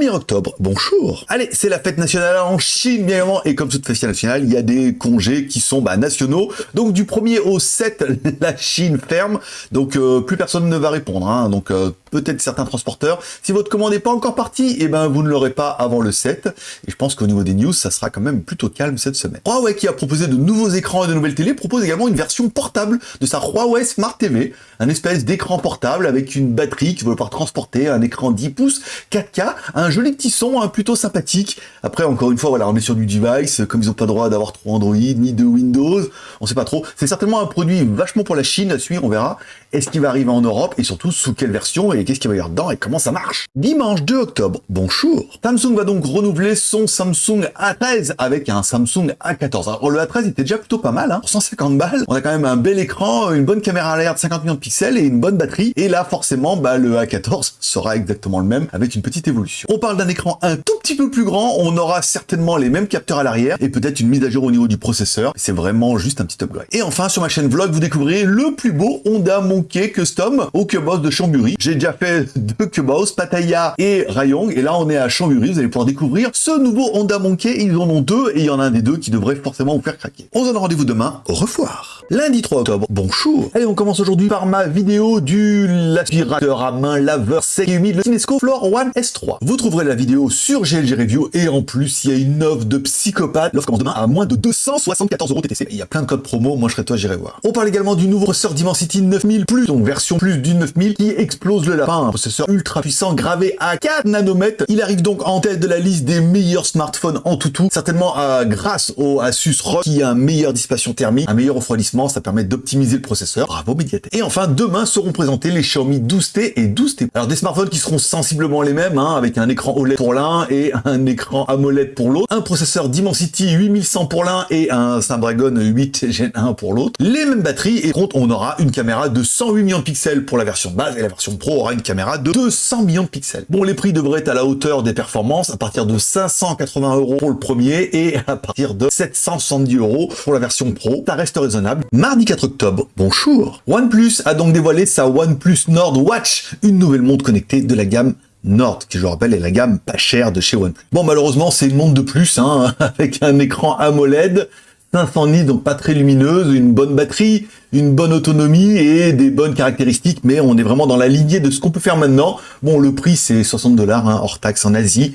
1er octobre, bonjour Allez, c'est la fête nationale en Chine, bien évidemment, et comme toute fête nationale, il y a des congés qui sont bah, nationaux. Donc du 1er au 7, la Chine ferme, donc euh, plus personne ne va répondre. Hein. Donc euh, peut-être certains transporteurs. Si votre commande n'est pas encore partie, eh ben vous ne l'aurez pas avant le 7. Et je pense qu'au niveau des news, ça sera quand même plutôt calme cette semaine. Huawei qui a proposé de nouveaux écrans et de nouvelles télé propose également une version portable de sa Huawei Smart TV, un espèce d'écran portable avec une batterie qui va pouvoir transporter un écran 10 pouces 4K, un joli petit son hein, plutôt sympathique. Après encore une fois, voilà, on est sur du device, comme ils n'ont pas le droit d'avoir trop Android ni de Windows, on sait pas trop. C'est certainement un produit vachement pour la Chine à suivre, on verra. Est-ce qu'il va arriver en Europe et surtout sous quelle version et qu'est-ce qu'il va y avoir dedans et comment ça marche Dimanche 2 octobre, bonjour Samsung va donc renouveler son Samsung A13 avec un Samsung A14. Alors le A13 était déjà plutôt pas mal, hein, pour 150 balles. On a quand même un bel écran, une bonne caméra l'air de 50 millions de pixels et une bonne batterie. Et là forcément, bah, le A14 sera exactement le même avec une petite évolution. On parle d'un écran un tout petit peu plus grand, on aura certainement les mêmes capteurs à l'arrière et peut-être une mise à jour au niveau du processeur. C'est vraiment juste un petit upgrade. Et enfin sur ma chaîne vlog, vous découvrirez le plus beau Honda Mon custom au Cubos de Chamburi. J'ai déjà fait deux Cubos, Pattaya et Rayong, et là on est à Chamburi, vous allez pouvoir découvrir ce nouveau Honda Monkey, ils en ont deux, et il y en a un des deux qui devrait forcément vous faire craquer. On se donne rendez-vous demain, au revoir Lundi 3 octobre, bonjour Allez, on commence aujourd'hui par ma vidéo du l'aspirateur à main laveur sec et humide, le Cinesco Floor One S3. Vous trouverez la vidéo sur GLG Review, et en plus, il y a une offre de psychopathe. L'offre commence demain à moins de 274 euros TTC. Il y a plein de codes promo, moi je serai toi, j'irai voir. On parle également du nouveau processeur Dimensity 9000 plus donc version plus du 9000 qui explose le Un processeur ultra puissant gravé à 4 nanomètres. Il arrive donc en tête de la liste des meilleurs smartphones en tout tout. Certainement euh, grâce au Asus ROG qui a une meilleure dissipation thermique, un meilleur refroidissement, ça permet d'optimiser le processeur. Bravo Mediatek. Et enfin, demain seront présentés les Xiaomi 12T et 12T. Alors des smartphones qui seront sensiblement les mêmes, hein, avec un écran OLED pour l'un et un écran AMOLED pour l'autre. Un processeur Dimensity 8100 pour l'un et un Snapdragon 8 Gen 1 pour l'autre. Les mêmes batteries et contre on aura une caméra de 108 millions de pixels pour la version base et la version pro une caméra de 200 millions de pixels. Bon, les prix devraient être à la hauteur des performances à partir de 580 euros pour le premier et à partir de 770 euros pour la version pro. Ça reste raisonnable. Mardi 4 octobre, bonjour OnePlus a donc dévoilé sa OnePlus Nord Watch, une nouvelle montre connectée de la gamme Nord, qui je rappelle est la gamme pas chère de chez OnePlus. Bon, malheureusement, c'est une montre de plus, hein, avec un écran AMOLED, 500 nits, donc pas très lumineuse, une bonne batterie, une bonne autonomie et des bonnes caractéristiques, mais on est vraiment dans la lignée de ce qu'on peut faire maintenant. Bon, le prix, c'est 60 dollars, hein, hors taxe en Asie.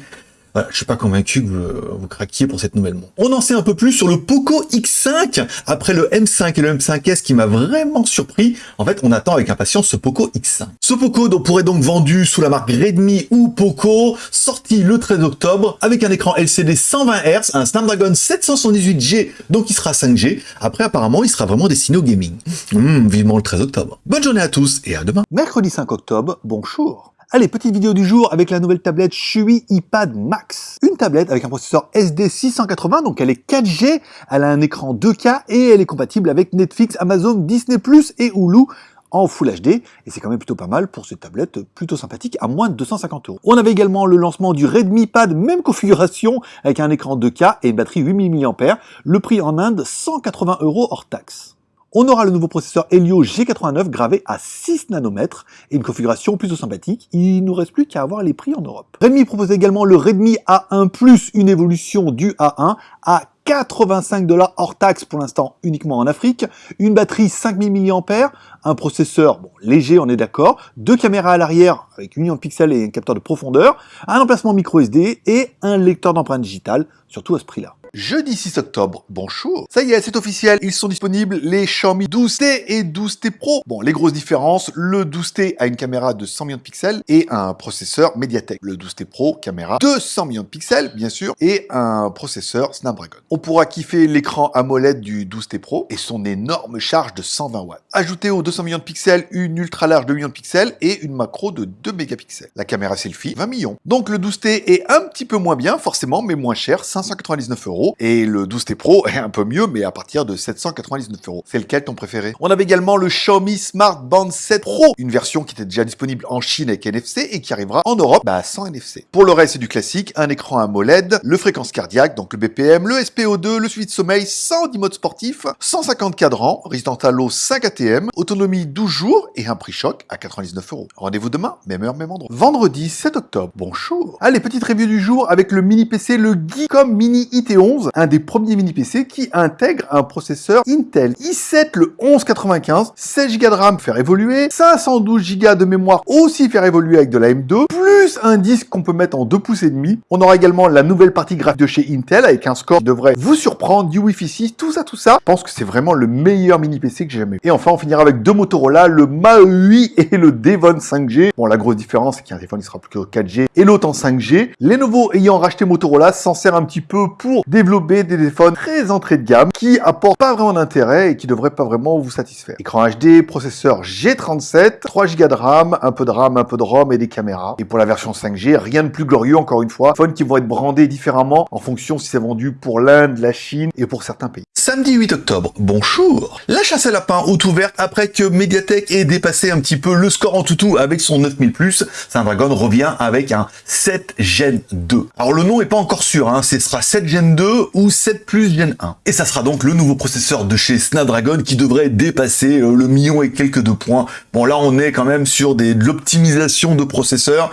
Voilà, je suis pas convaincu que vous, craquiez pour cette nouvelle montre. On en sait un peu plus sur le Poco X5, après le M5 et le M5S qui m'a vraiment surpris. En fait, on attend avec impatience ce Poco X5. Ce Poco pourrait donc vendu sous la marque Redmi ou Poco, sorti le 13 octobre, avec un écran LCD 120 Hz, un Snapdragon 778G, donc il sera 5G. Après, apparemment, il sera vraiment destiné au gaming. Mmh, vivement le 13 octobre. Bonne journée à tous et à demain. Mercredi 5 octobre, bonjour. Allez, petite vidéo du jour avec la nouvelle tablette Shui iPad Max. Une tablette avec un processeur SD680, donc elle est 4G, elle a un écran 2K et elle est compatible avec Netflix, Amazon, Disney+, et Hulu en Full HD, et c'est quand même plutôt pas mal pour cette tablette plutôt sympathique à moins de 250 euros. On avait également le lancement du Redmi Pad, même configuration, avec un écran 2K et une batterie 8000 mAh, le prix en Inde 180 euros hors taxe. On aura le nouveau processeur Helio G89 gravé à 6 nanomètres et une configuration plutôt sympathique. Il nous reste plus qu'à avoir les prix en Europe. Redmi propose également le Redmi A1 Plus, une évolution du A1 à 85 dollars hors taxe pour l'instant uniquement en Afrique, une batterie 5000 mAh, un processeur bon, léger on est d'accord, deux caméras à l'arrière avec une million de pixels et un capteur de profondeur, un emplacement micro SD et un lecteur d'empreintes digitales, surtout à ce prix-là jeudi 6 octobre, bonjour. Ça y est, c'est officiel, ils sont disponibles les Xiaomi 12T et 12T Pro. Bon, les grosses différences, le 12T a une caméra de 100 millions de pixels et un processeur Mediatek. Le 12T Pro, caméra de 100 millions de pixels, bien sûr, et un processeur Snapdragon. On pourra kiffer l'écran AMOLED du 12T Pro et son énorme charge de 120 watts. Ajoutez aux 200 millions de pixels une ultra large de millions de pixels et une macro de 2 mégapixels. La caméra selfie, 20 millions. Donc le 12T est un petit peu moins bien, forcément, mais moins cher, 599 euros Et le 12T Pro est un peu mieux, mais à partir de 799 euros. C'est lequel ton préféré? On avait également le Xiaomi Smart Band 7 Pro, une version qui était déjà disponible en Chine avec NFC et qui arrivera en Europe bah, sans NFC. Pour le reste, c'est du classique, un écran AMOLED, le fréquence cardiaque, donc le BPM, le SPO2, le suivi de sommeil sans mode sportif, 150 cadrans, Resident Halo 5 ATM, autonomie 12 jours et un prix choc à 99 euros. Rendez-vous demain, même heure, même endroit. Vendredi 7 octobre. Bonjour. Allez, petite review du jour avec le mini PC, le Geekom Mini IT11, un des premiers mini PC qui intègre un processeur Intel i7 le 1195, 16 Go de RAM faire évoluer, 512 Go de mémoire aussi faire évoluer avec de la M2, plus un disque qu'on peut mettre en 2 pouces et demi. On aura également la nouvelle partie graphique de chez Intel avec un score qui devrait vous surprendre, du Wi-Fi 6, tout ça, tout ça. Je pense que c'est vraiment le meilleur mini PC que j'ai jamais vu. Et enfin, on finira avec deux Motorola, le Mao 8 et le Devon 5G. Bon, la grosse différence, c'est qu'un téléphone, il sera plus que 4G et l'autre en 5G. Les nouveaux ayant racheté Motorola s'en sert un petit peu pour développer des téléphones très entrée de gamme qui apportent pas vraiment d'intérêt et qui devraient pas vraiment vous satisfaire. Écran HD, processeur G37, 3 Go de RAM, un peu de RAM, un peu de ROM et des caméras. Et pour la version 5G, rien de plus glorieux encore une fois. Phones qui vont être brandés différemment en fonction si c'est vendu pour l'Inde, la Chine et pour certains pays. Samedi 8 octobre, bonjour La chasse à lapin haute ouverte après que Mediatek ait dépassé un petit peu le score en toutou avec son 9000+, Snapdragon revient avec un 7 Gen 2. Alors le nom est pas encore sûr, hein, ce sera 7 Gen 2 ou 7 Plus Gen 1. Et ça sera donc le nouveau processeur de chez Snapdragon qui devrait dépasser euh, le million et quelques de points. Bon là on est quand même sur de l'optimisation de processeurs,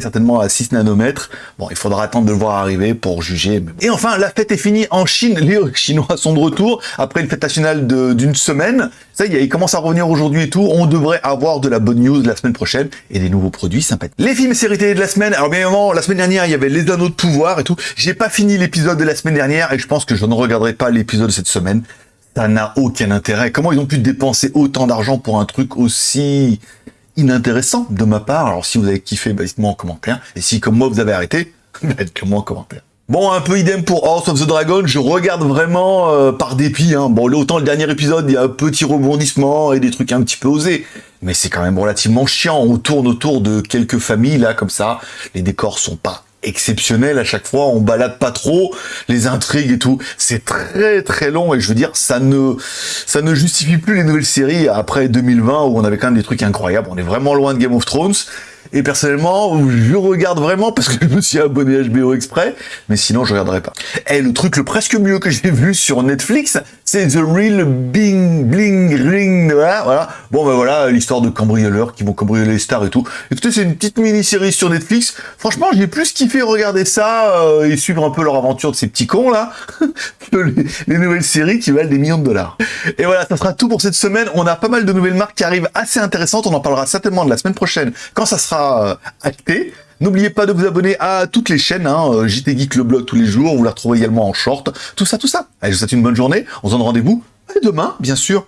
certainement à 6 nanomètres. Bon il faudra attendre de le voir arriver pour juger. Et enfin la fête est finie en Chine, les Chinois sont de retour après une fête nationale d'une semaine. Ça y est, il commence à revenir aujourd'hui et tout. On devrait avoir de la bonne news la semaine prochaine et des nouveaux produits sympathiques. Les films et séries télé de la semaine. Alors bien évidemment, la semaine dernière, il y avait Les Anneaux de Pouvoir et tout. J'ai pas fini l'épisode de la semaine dernière et je pense que je ne regarderai pas l'épisode de cette semaine. Ça n'a aucun intérêt. Comment ils ont pu dépenser autant d'argent pour un truc aussi inintéressant de ma part Alors si vous avez kiffé, bah, dites-moi en commentaire. Et si comme moi vous avez arrêté, dites-le-moi en commentaire. Bon, un peu idem pour House of the Dragon, je regarde vraiment euh, par dépit. Hein. Bon, autant le dernier épisode, il y a un petit rebondissement et des trucs un petit peu osés. Mais c'est quand même relativement chiant. On tourne autour de quelques familles, là, comme ça. Les décors sont pas exceptionnels à chaque fois. On balade pas trop. Les intrigues et tout. C'est très très long. Et je veux dire, ça ne, ça ne justifie plus les nouvelles séries après 2020 où on avait quand même des trucs incroyables. On est vraiment loin de Game of Thrones. Et personnellement, je regarde vraiment parce que je me suis abonné à HBO exprès, mais sinon je regarderai pas. Et le truc le presque mieux que j'ai vu sur Netflix, c'est The Real Bing Bling Ring, voilà, voilà. Bon ben voilà, l'histoire de cambrioleurs qui vont cambrioler les stars et tout. Écoutez, c'est une petite mini-série sur Netflix. Franchement, j'ai plus kiffé regarder ça euh, et suivre un peu leur aventure de ces petits cons là, que les, les, nouvelles séries qui valent des millions de dollars. Et voilà, ça sera tout pour cette semaine. On a pas mal de nouvelles marques qui arrivent assez intéressantes. On en parlera certainement de la semaine prochaine quand ça sera euh, acté. N'oubliez pas de vous abonner à toutes les chaînes, hein, euh, JT Geek le blog tous les jours, vous la retrouvez également en short, tout ça, tout ça. Allez, je vous souhaite une bonne journée, on se donne rendez-vous demain, bien sûr.